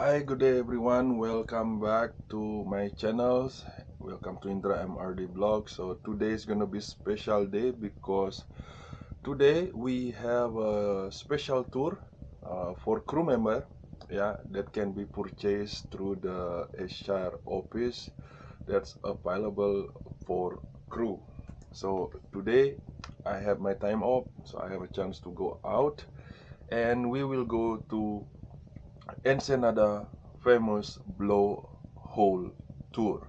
Hi, good day everyone. Welcome back to my channels. Welcome to Indra MRD vlog. So today is gonna be special day because today we have a special tour uh, for crew member. Yeah, that can be purchased through the HR office. That's available for crew. So today I have my time off, so I have a chance to go out, and we will go to Ensenada famous blowhole tour.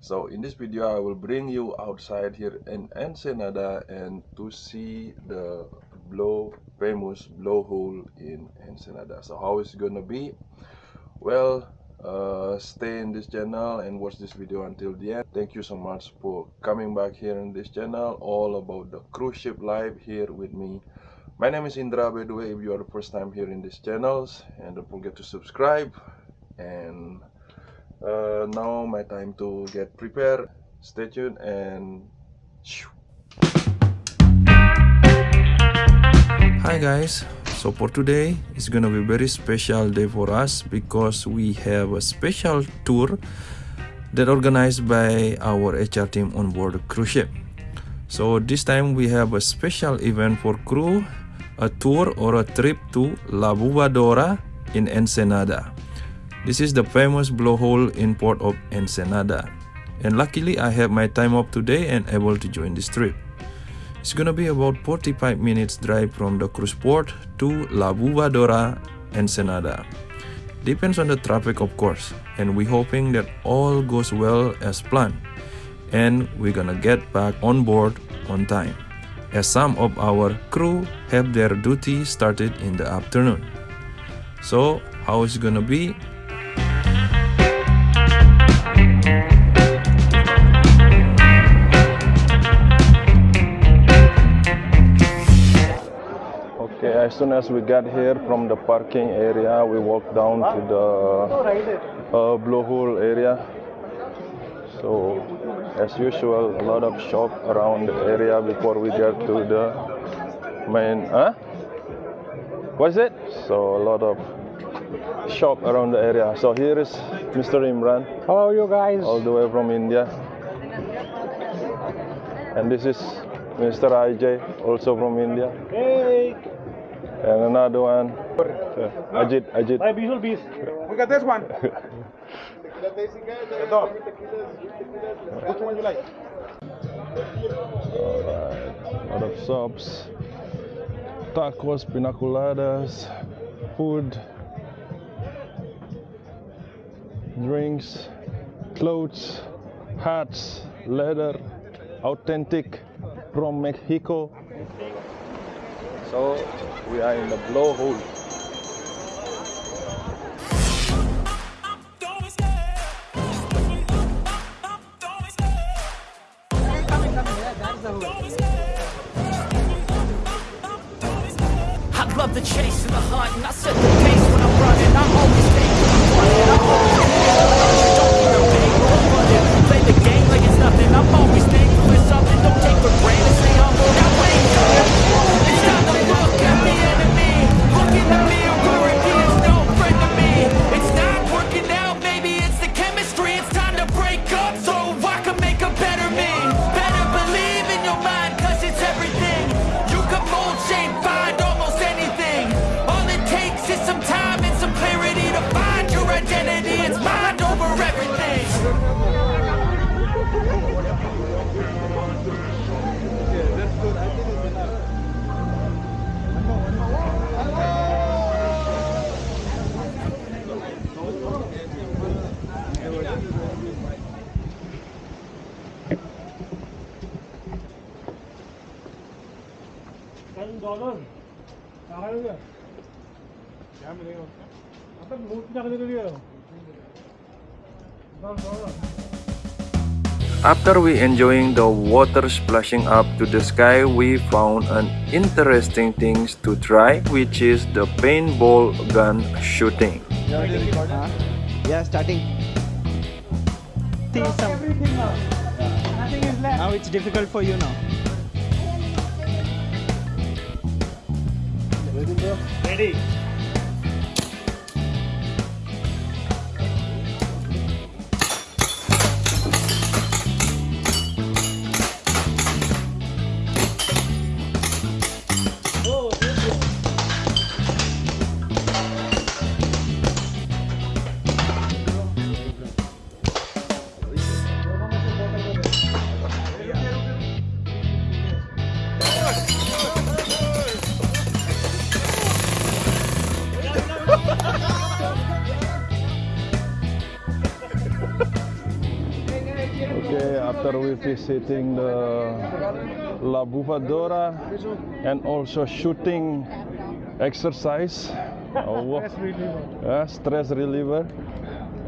So in this video I will bring you outside here in Ensenada and to see the blow famous blowhole in Ensenada. So how is it gonna be? Well, uh, stay in this channel and watch this video until the end. Thank you so much for coming back here in this channel all about the cruise ship life here with me my name is Indra by the way if you are the first time here in this channels and don't forget to subscribe. And uh, now my time to get prepared. Stay tuned and hi guys. So for today it's gonna be very special day for us because we have a special tour that organized by our HR team on board cruise ship. So this time we have a special event for crew a tour or a trip to La Bufadora in Ensenada. This is the famous blowhole in port of Ensenada. And luckily I have my time off today and able to join this trip. It's gonna be about 45 minutes drive from the cruise port to La Bufadora, Ensenada. Depends on the traffic of course, and we hoping that all goes well as planned. And we're gonna get back on board on time as some of our crew have their duty started in the afternoon. So, how is it gonna be? Okay, as soon as we got here from the parking area, we walked down to the uh, blowhole area. So as usual a lot of shop around the area before we get to the main huh? What is it? So a lot of shop around the area. So here is mr imran. How are you guys. All the way from india. And this is mr ij also from india. Hey and another one uh, ajit ajit my visual beast We got this one Which one you like? Alright, a lot of shops, tacos, pinacoladas, food, drinks, clothes, hats, leather, authentic from Mexico. So we are in the blowhole. I love the chase and the hunt And I set the pace when I'm running. I always think when I'm running. I always think Don't need a big or running Play the game like it's nothing. I'm always Ten dollars. कहाँ है क्या मिलेगा उसका मतलब note क्या करने के लिए दस dollar After we enjoying the water splashing up to the sky, we found an interesting things to try, which is the paintball gun shooting. Yeah, starting. See some. Everything now. Nothing is left. Now it's difficult for you now. Ready? After we visiting the La Bufadora and also shooting exercise. uh, Stress reliever. stress reliever.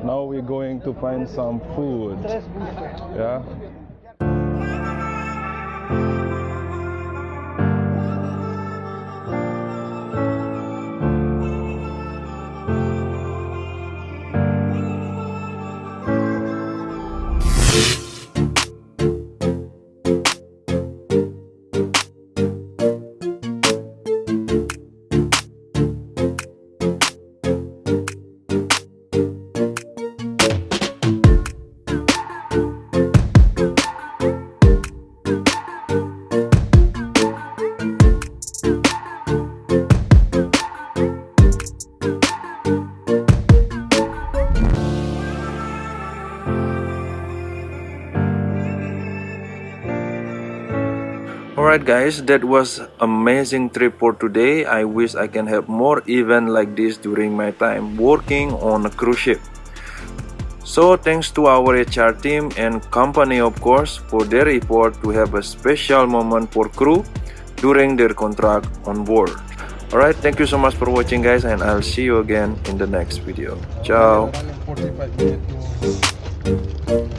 Now we're going to find some food. Yeah. Alright guys, that was amazing trip for today. I wish I can have more event like this during my time working on a cruise ship. So thanks to our HR team and company of course for their effort to have a special moment for crew during their contract on board. Alright, thank you so much for watching guys and I'll see you again in the next video. Ciao! 45 minutes to